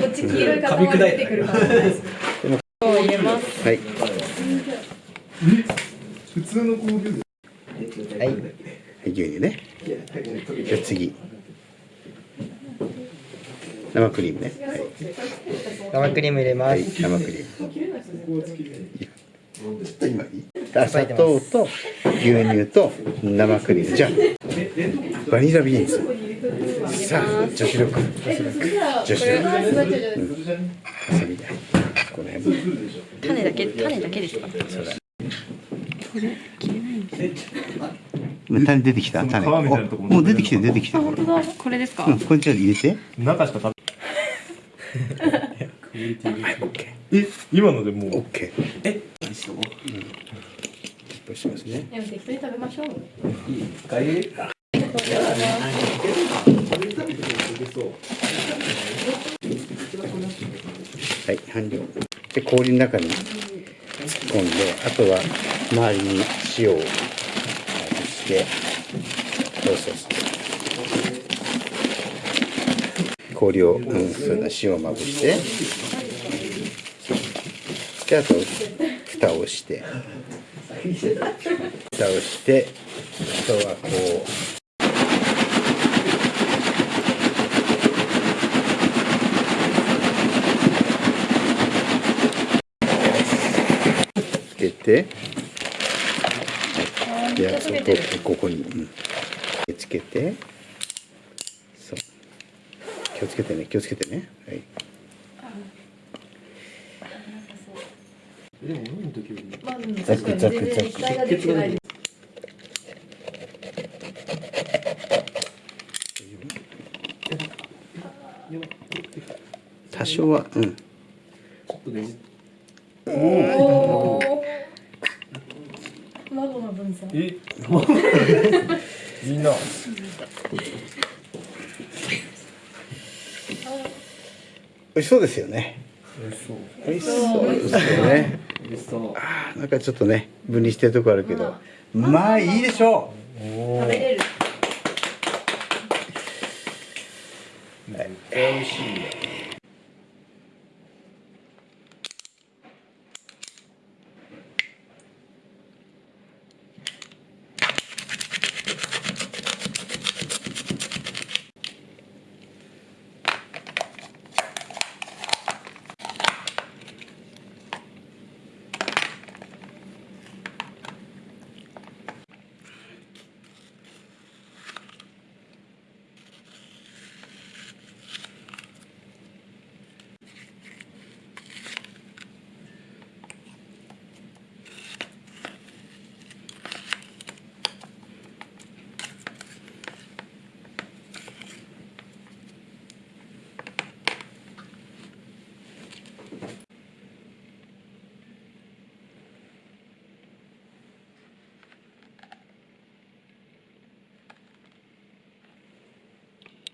っち黄色い。塊出てくるかもしれない。ですを入れますはい。普通の交流はい。はい。牛乳ねじゃ次生クリームねはい。生クリーム入れはい、はい、生クリームちょっと今い。い。砂糖と牛乳と生クリームじゃあバニラビーンズさあ女子力女子力遊びたいこの辺種だけ種だけですかそうだ種出てきた種皮みたいなとこおもう出てきて出てきて本当だこれですか、うん。これじゃ入れて中しか食べえ今のでもうオッケーえ失敗しますねでも適当に食べましょうはい完了で氷の中に突っ込んであとは周りに塩をまぶしてそうそうそう氷を、うん、そうだ塩をまぶして。であと蓋をして。蓋をしてあとはこうけて、はい、で、そこ、ここに、うん、でつけて。そう。気をつけてね、気をつけてね。はい。ザクザクザク多少は、うん。の分散え？みんな。美味しそうですよね。美味しそう。ですよね。ああ、なんかちょっとね、分離してるとこあるけど。まあ、いいでしょ食べれる。絶対美味しいよ